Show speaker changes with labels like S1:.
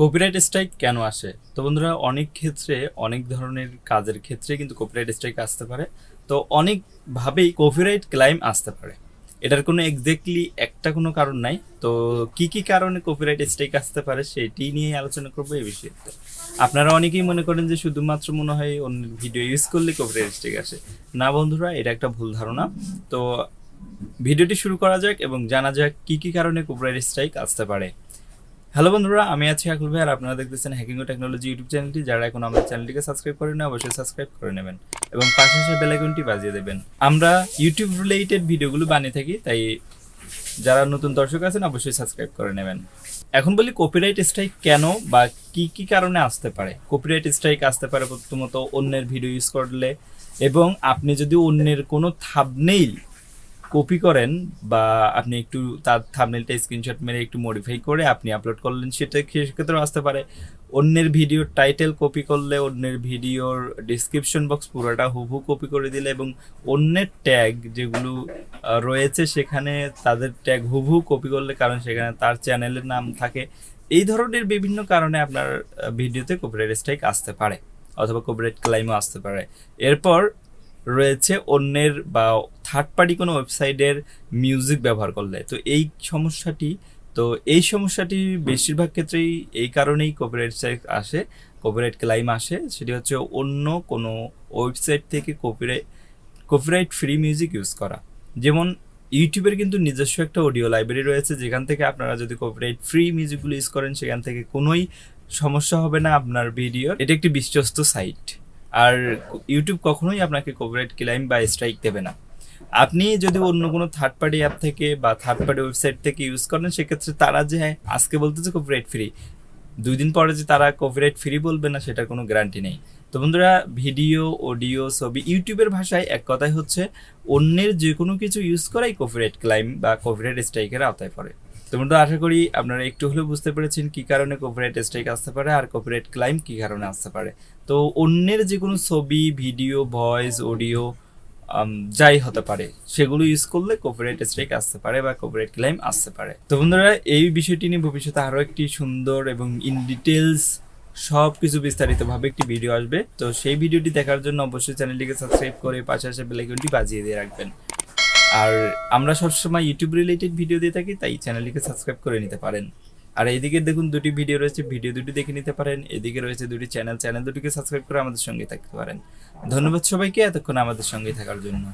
S1: Copyright strike কেন আসে? তো বন্ধুরা, অনেক ক্ষেত্রে, অনেক ধরনের কাজের ক্ষেত্রে কিন্তু কপিরাইট স্ট্রাইক আসতে পারে। তো অনেকভাবেই কপিরাইট ক্লাইম আসতে পারে। এটার কোনো এক্স্যাক্টলি একটা কোনো কারণ নাই। তো কি কি কারণে কপিরাইট স্ট্রাইক আসতে পারে সেটি নিয়ে আলোচনা করব এই বিষয়ে। আপনারা অনেকেই মনে করেন যে শুধুমাত্র মনে হয় অন্য ভিডিও ইউজ করলে কপিরাইট স্ট্রাইক আসে। না বন্ধুরা, এটা একটা ভুল ধারণা। তো ভিডিওটি শুরু করা যাক এবং জানা যাক কি কি কারণে কপিরাইট স্ট্রাইক আসতে পারে। হ্যালো বন্ধুরা, আমি আছি আকুল ভাই আর আপনারা দেখতেছেন হ্যাকিং ও টেকনোলজি ইউটিউব চ্যানেলটি। যারা এখন আমাদের চ্যানেলটিকে সাবস্ক্রাইব করেন অবশ্যই সাবস্ক্রাইব করে নেবেন এবং পাশে আসে বেল আইকনটি বাজিয়ে দেবেন। আমরা ইউটিউব রিলেটেড ভিডিওগুলো বানিয়ে থাকি, তাই যারা নতুন দর্শক আছেন, অবশ্যই সাবস্ক্রাইব করে নেবেন। এখন বলি কপিরাইট স্ট্রাইক কেন বা কি কি কারণে আসতে পারে? কপিরাইট স্ট্রাইক আসতে পারে প্রথমত অন্যের ভিডিও ইউজ করলে এবং আপনি যদি অন্যের কোনো থাবনেইল কপি করেন বা আপনি একটু তার থাবনেলটা স্ক্রিনশট মেরে একটু মডিফাই করে আপনি আপলোড করলেন, সেটা সেক্ষেত্রেও আসতে পারে। অন্যের ভিডিওর টাইটেল কপি করলে অন্যের ভিডিওর ডিসক্রিপশন বক্স পুরোটা হুবহু কপি করে দিলে এবং অন্যের ট্যাগ যেগুলো রয়েছে সেখানে তাদের ট্যাগ হুবহু কপি করলে, কারণ সেখানে তার চ্যানেলের নাম থাকে। এই ধরনের বিভিন্ন কারণে আপনার ভিডিওতে কপিরাইট স্ট্রাইক আসতে পারে অথবা কপিরাইট ক্লাইমও আসতে পারে। এরপর রয়েছে অন্যের বা থার্ড পার্টি কোনো ওয়েবসাইটের মিউজিক ব্যবহার করলে। তো এই সমস্যাটি তো এই সমস্যাটি বেশিরভাগ ক্ষেত্রেই এই কারণেই কপিরাইট স্ট্রাইক আসে কপিরাইট ক্লাইম আসে। সেটি হচ্ছে অন্য কোনো ওয়েবসাইট থেকে copyright copyright free music use করা। যেমন ইউটিউবের কিন্তু নিজস্ব একটা অডিও লাইব্রেরি রয়েছে যেখান থেকে আপনারা যদি কপিরাইট ফ্রি মিউজিকগুলো ইউজ করেন সেখান থেকে কোনোই সমস্যা হবে না আপনার ভিডিওর এটা একটি বিশ্বস্ত সাইট আর ইউটিউব কখনোই আপনাকে কপিরাইট ক্লাইম বা স্ট্রাইক দেবে না। আপনি যদি অন্য কোনো থার্ড পার্টি অ্যাপ থেকে বা থার্ড পার্টি ওয়েবসাইট থেকে ইউজ করেন সেক্ষেত্রে তারা যে হ্যাঁ, আজকে বলতেছে কপিরাইট ফ্রি দুই দিন পরে যে তারা কপিরাইট ফ্রি বলবে না সেটার কোনো গ্যারান্টি নেই। তো বন্ধুরা ভিডিও অডিও ছবি ইউটিউবের ভাষায় এক কথাই হচ্ছে অন্যের যে কোনো কিছু ইউজ করাই কপিরাইট ক্লাইম বা কপিরাইট স্ট্রাইকের আওতায় পড়ে। তো আশা করি আপনারা একটু হলেও বুঝতে পেরেছেন কি কারণে কপিরাইট স্ট্রাইক আসতে পারে আর কপিরাইট ক্লাইম কি কারণে আসতে পারে। তো অন্যের যে কোনো ছবি ভিডিও ভয়েস অডিও যাই হতে পারে, সেগুলো ইউজ করলে কপিরাইট স্ট্রাইক আসতে পারে বা কপিরাইট ক্লাইম আসতে পারে। তো বন্ধুরা, এই বিষয়টি নিয়ে ভবিষ্যতে আরও একটি সুন্দর এবং ইন ডিটেলস সব কিছু বিস্তারিতভাবে একটি ভিডিও আসবে। তো সেই ভিডিওটি দেখার জন্য অবশ্যই চ্যানেলটিকে সাবস্ক্রাইব করে পাশে আসে বেলাইকনটি বাজিয়ে দিয়ে রাখবেন। আর আমরা সবসময় ইউটিউব রিলেটেড ভিডিও দিয়ে থাকি, তাই চ্যানেলটিকে সাবস্ক্রাইব করে নিতে পারেন। আর এইদিকে দেখুন দুটি ভিডিও রয়েছে ভিডিও দুটি দেখে নিতে পারেন, এদিকে রয়েছে দুটি চ্যানেল চ্যানেল দুটিকে সাবস্ক্রাইব করে আমাদের সঙ্গে থাকতে পারেন। ধন্যবাদ সবাইকে, এতক্ষণ আমাদের সঙ্গে থাকার জন্য।